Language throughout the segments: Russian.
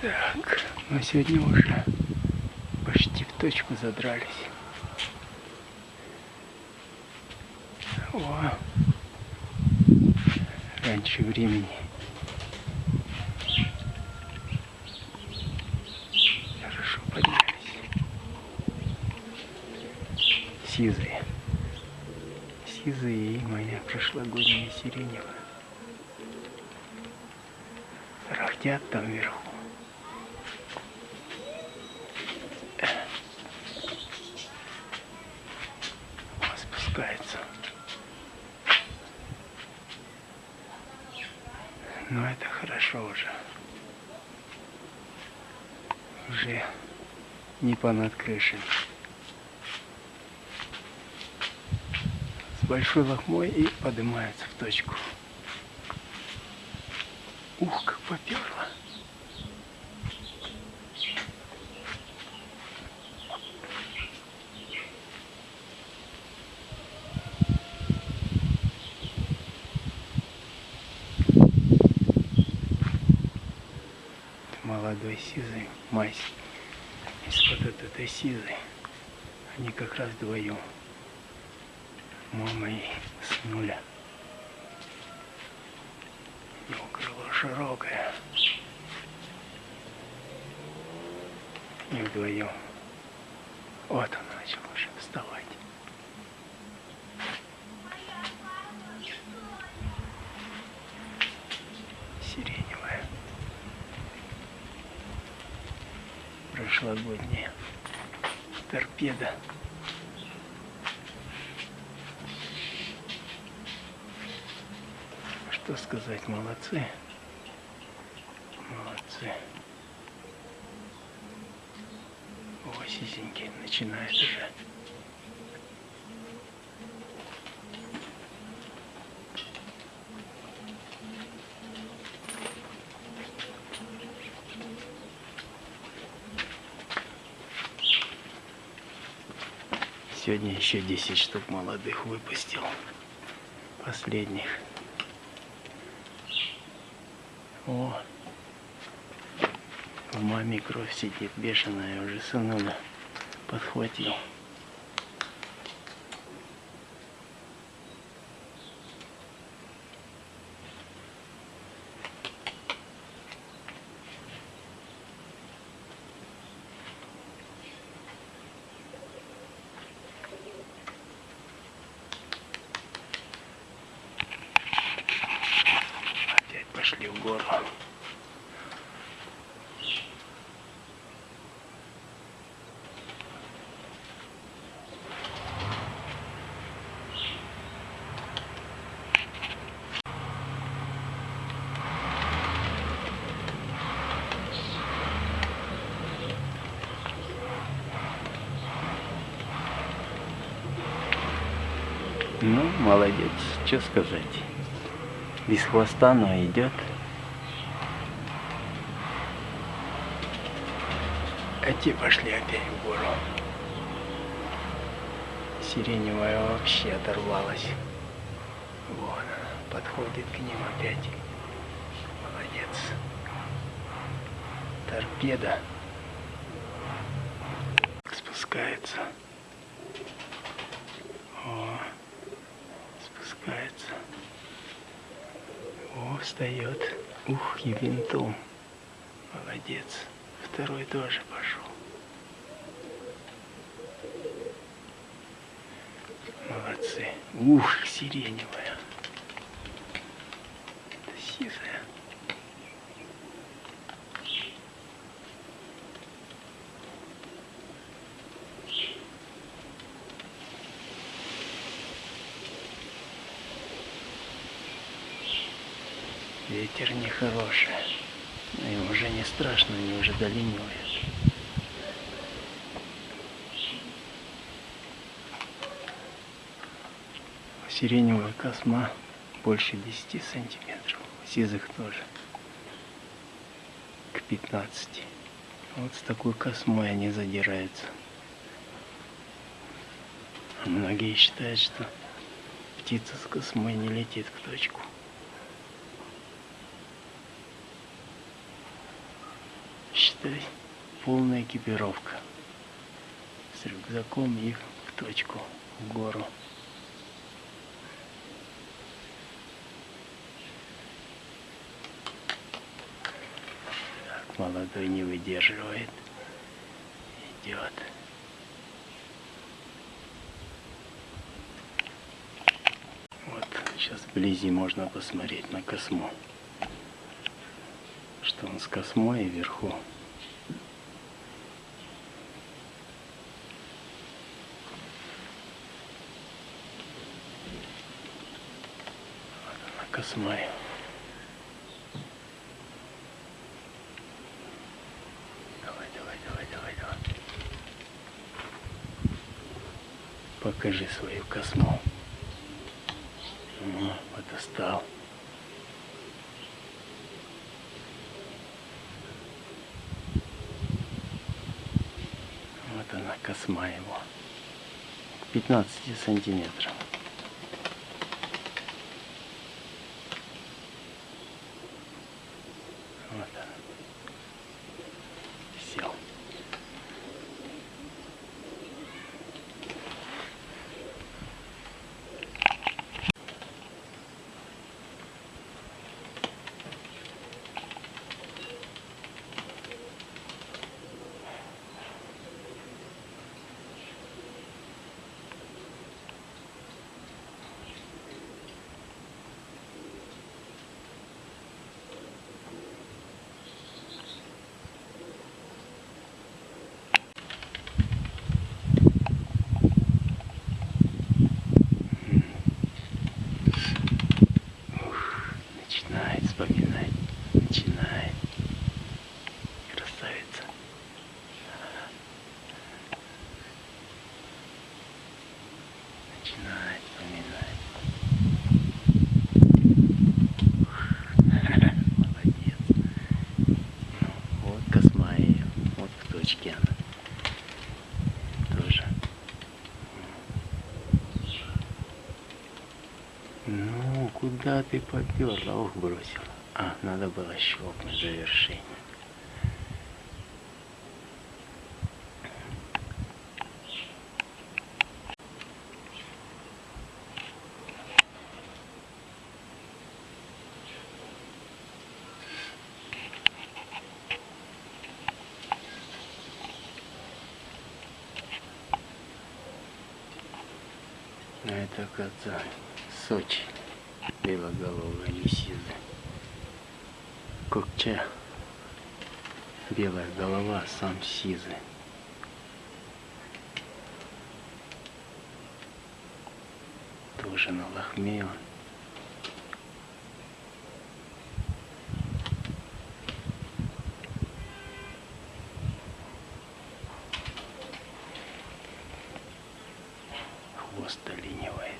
Так, мы сегодня уже почти в точку задрались. О, раньше времени. Хорошо поднялись. Сизые. Сизые и моя прошлогодняя сиреневая. Рахтят там вверху. Вот спускается. Но это хорошо уже. Уже не понад крышей. С большой лохмой и поднимается в точку. Ух, как поперло. молодой сизый мазь из-под вот этой сизой. Они как раз вдвоем. Мама и с нуля. Его крыло широкое. И вдвоем. Вот он начал уже вставать. Сиреневая. Прошлогодняя. Торпеда. Что сказать, молодцы. Молодцы. О, сизенький начинает уже. Сегодня еще 10 штук молодых выпустил. Последних. О, в маме кровь сидит бешеная, уже сынуля подхватил. Опять пошли в гору. Ну, молодец, что сказать. Без хвоста, но идет. А те пошли опять в гору. Сиреневая вообще оторвалась. Вон она, подходит к ним опять. Молодец. Торпеда. Спускается. О, спускается. О, встает. Ух, и винтом. Молодец. Второй тоже пошел. Молодцы. Ух, сиреневая. Это сизая. Ветер нехороший. Им уже не страшно, они уже долинивают. Сиреневая косма больше 10 сантиметров. Сизых тоже. К 15. Вот с такой космой они задираются. Многие считают, что птица с космой не летит в точку. Считай, полная экипировка. С рюкзаком и в точку, в гору. Так, молодой не выдерживает. Идет. Вот, сейчас вблизи можно посмотреть на косму. Что он с космой и вверху. Космая. Давай, давай, давай, давай, давай. Покажи свою косму. Ну, вот достал. Вот она, косма его. 15 сантиметров. Вот он. Сел. Ух, начинает вспоминать. Начинает. Красавица. Начинает вспоминать. Молодец. Ну, вот косма ее. Точке она. Тоже. Ну, куда ты поперла? Ох, бросила. А, надо было щелкнуть завершение. А это, оказывается, Сочи. Белоголовая лисида. Кокча. Белая голова, сам сизый. Тоже на лохме он. Хвост оленивает.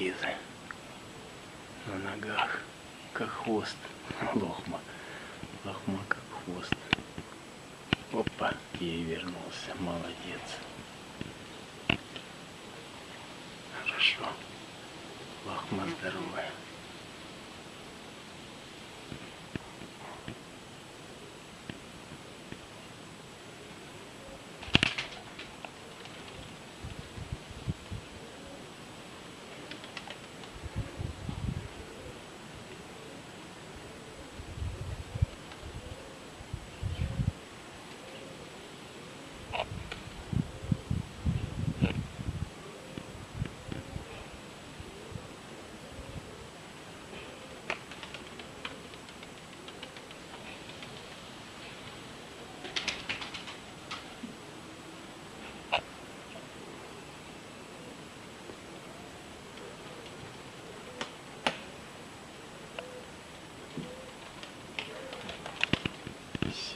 Сизый. На ногах, как хвост. Лохма. Лохма, как хвост. Опа, ей вернулся. Молодец. Хорошо. Лохма здоровая.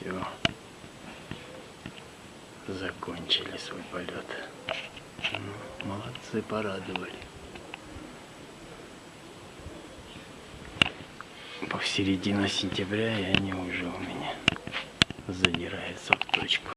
Все. Закончили свой полет. Ну, молодцы, порадовали. по середина сентября, и они уже у меня задираются в точку.